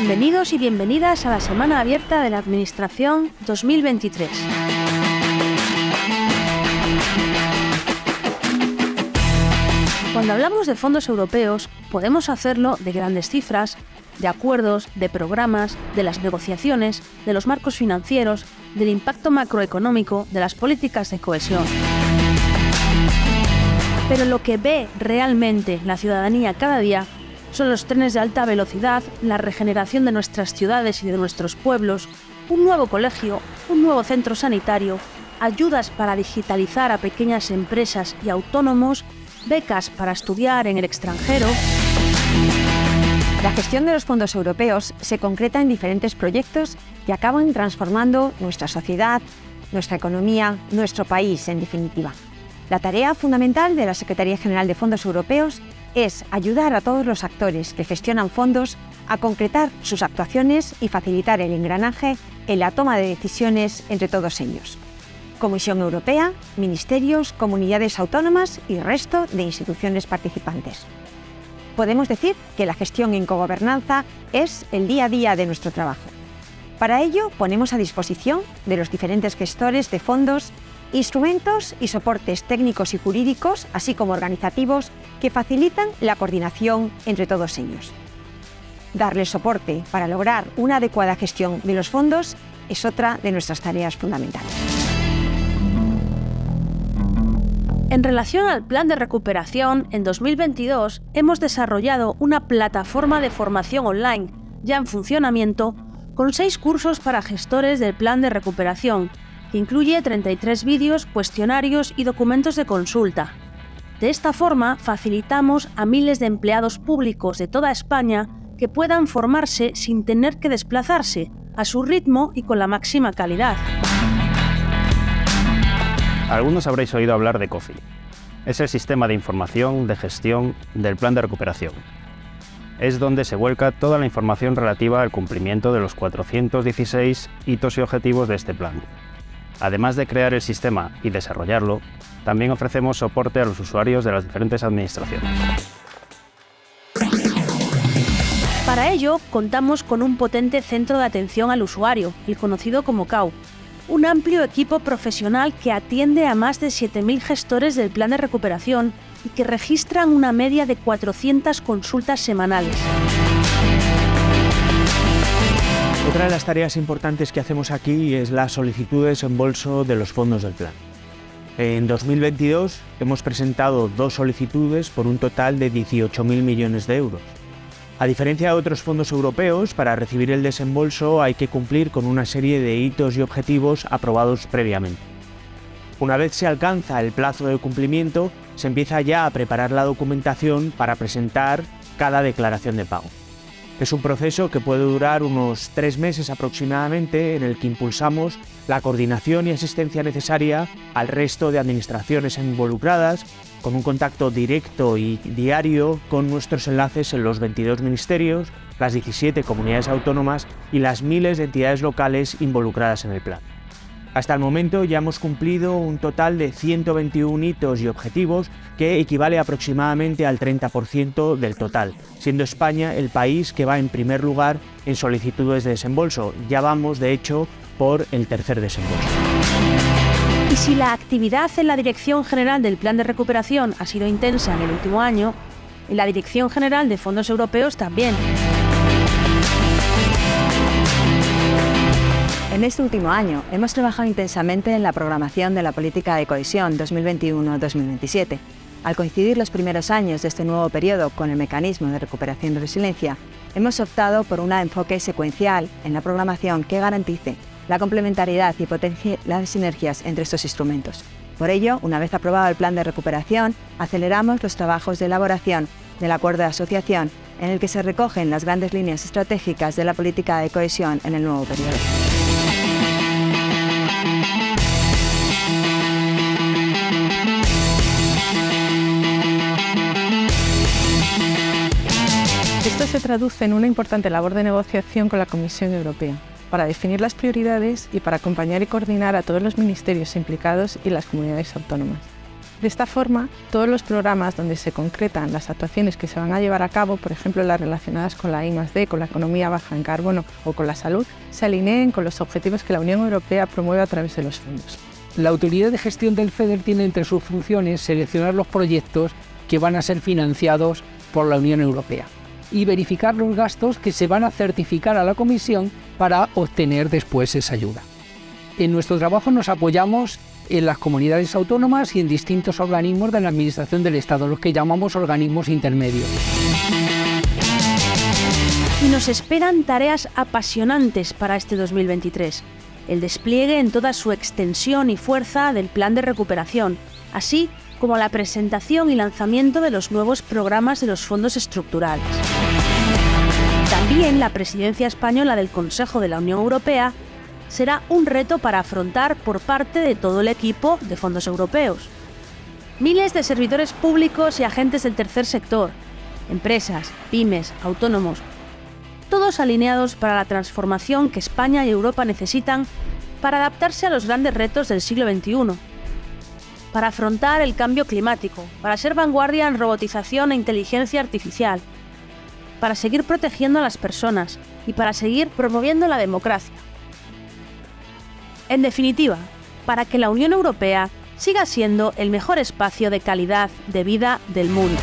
Bienvenidos y bienvenidas a la Semana Abierta de la Administración 2023. Cuando hablamos de fondos europeos, podemos hacerlo de grandes cifras, de acuerdos, de programas, de las negociaciones, de los marcos financieros, del impacto macroeconómico, de las políticas de cohesión. Pero lo que ve realmente la ciudadanía cada día son los trenes de alta velocidad, la regeneración de nuestras ciudades y de nuestros pueblos, un nuevo colegio, un nuevo centro sanitario, ayudas para digitalizar a pequeñas empresas y autónomos, becas para estudiar en el extranjero. La gestión de los fondos europeos se concreta en diferentes proyectos que acaban transformando nuestra sociedad, nuestra economía, nuestro país, en definitiva. La tarea fundamental de la Secretaría General de Fondos Europeos es ayudar a todos los actores que gestionan fondos a concretar sus actuaciones y facilitar el engranaje en la toma de decisiones entre todos ellos. Comisión Europea, ministerios, comunidades autónomas y resto de instituciones participantes. Podemos decir que la gestión en cogobernanza es el día a día de nuestro trabajo. Para ello, ponemos a disposición de los diferentes gestores de fondos instrumentos y soportes técnicos y jurídicos, así como organizativos, que facilitan la coordinación entre todos ellos. Darles soporte para lograr una adecuada gestión de los fondos es otra de nuestras tareas fundamentales. En relación al plan de recuperación, en 2022 hemos desarrollado una plataforma de formación online ya en funcionamiento con seis cursos para gestores del plan de recuperación que incluye 33 vídeos, cuestionarios y documentos de consulta. De esta forma, facilitamos a miles de empleados públicos de toda España que puedan formarse sin tener que desplazarse, a su ritmo y con la máxima calidad. Algunos habréis oído hablar de COFI. Es el sistema de información de gestión del plan de recuperación. Es donde se vuelca toda la información relativa al cumplimiento de los 416 hitos y objetivos de este plan. Además de crear el sistema y desarrollarlo, también ofrecemos soporte a los usuarios de las diferentes administraciones. Para ello, contamos con un potente centro de atención al usuario, el conocido como CAU, un amplio equipo profesional que atiende a más de 7.000 gestores del plan de recuperación y que registran una media de 400 consultas semanales. Otra de las tareas importantes que hacemos aquí es la solicitud de desembolso de los fondos del plan. En 2022 hemos presentado dos solicitudes por un total de 18.000 millones de euros. A diferencia de otros fondos europeos, para recibir el desembolso hay que cumplir con una serie de hitos y objetivos aprobados previamente. Una vez se alcanza el plazo de cumplimiento, se empieza ya a preparar la documentación para presentar cada declaración de pago. Es un proceso que puede durar unos tres meses aproximadamente en el que impulsamos la coordinación y asistencia necesaria al resto de administraciones involucradas, con un contacto directo y diario con nuestros enlaces en los 22 ministerios, las 17 comunidades autónomas y las miles de entidades locales involucradas en el plan. Hasta el momento ya hemos cumplido un total de 121 hitos y objetivos que equivale aproximadamente al 30% del total, siendo España el país que va en primer lugar en solicitudes de desembolso. Ya vamos, de hecho, por el tercer desembolso. Y si la actividad en la Dirección General del Plan de Recuperación ha sido intensa en el último año, en la Dirección General de Fondos Europeos también. En este último año hemos trabajado intensamente en la programación de la política de cohesión 2021-2027. Al coincidir los primeros años de este nuevo periodo con el mecanismo de recuperación y resiliencia, hemos optado por un enfoque secuencial en la programación que garantice la complementariedad y potencie las sinergias entre estos instrumentos. Por ello, una vez aprobado el plan de recuperación, aceleramos los trabajos de elaboración del acuerdo de asociación en el que se recogen las grandes líneas estratégicas de la política de cohesión en el nuevo periodo. Esto se traduce en una importante labor de negociación con la Comisión Europea para definir las prioridades y para acompañar y coordinar a todos los ministerios implicados y las comunidades autónomas. De esta forma, todos los programas donde se concretan las actuaciones que se van a llevar a cabo, por ejemplo las relacionadas con la I+D, con la economía baja en carbono o con la salud, se alineen con los objetivos que la Unión Europea promueve a través de los fondos. La autoridad de gestión del FEDER tiene entre sus funciones seleccionar los proyectos que van a ser financiados por la Unión Europea y verificar los gastos que se van a certificar a la Comisión para obtener después esa ayuda. En nuestro trabajo nos apoyamos en las comunidades autónomas y en distintos organismos de la Administración del Estado, los que llamamos organismos intermedios. Y nos esperan tareas apasionantes para este 2023. El despliegue en toda su extensión y fuerza del plan de recuperación, así como la presentación y lanzamiento de los nuevos programas de los fondos estructurales. También la presidencia española del Consejo de la Unión Europea será un reto para afrontar por parte de todo el equipo de fondos europeos. Miles de servidores públicos y agentes del tercer sector, empresas, pymes, autónomos, todos alineados para la transformación que España y Europa necesitan para adaptarse a los grandes retos del siglo XXI, para afrontar el cambio climático, para ser vanguardia en robotización e inteligencia artificial, para seguir protegiendo a las personas y para seguir promoviendo la democracia. En definitiva, para que la Unión Europea siga siendo el mejor espacio de calidad de vida del mundo.